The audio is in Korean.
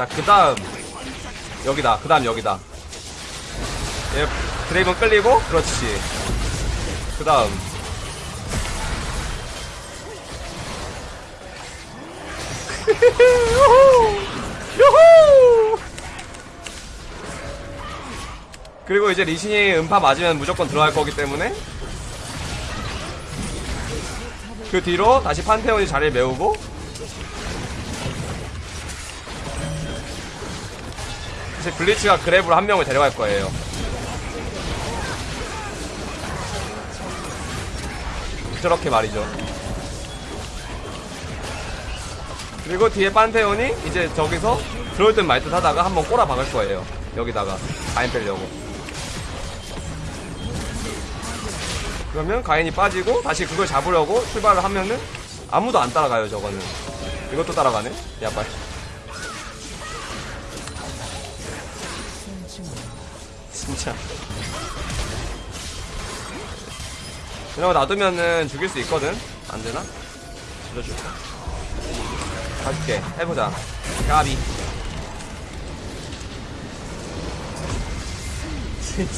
자, 그 다음. 여기다. 그 다음 여기다. 얘, 드레이븐 끌리고, 그렇지. 그 다음. 유후! 그리고 이제 리신이 음파 맞으면 무조건 들어갈 거기 때문에 그 뒤로 다시 판테온이 자리를 메우고 이제 블리츠가 그랩으로 한 명을 데려갈 거예요. 저렇게 말이죠. 그리고 뒤에 판테온이 이제 저기서 들어올 듯 말 듯 하다가 한번 꼬라 박을 거예요. 여기다가 가인 빼려고. 그러면 가인이 빠지고 다시 그걸 잡으려고 출발을 하면은 아무도 안 따라가요 저거는. 이것도 따라가네. 야빨. 진짜. 이러고 놔두면은 죽일 수 있거든? 안 되나? 죽여줄까? 가줄게. 해보자. 까비. 진짜.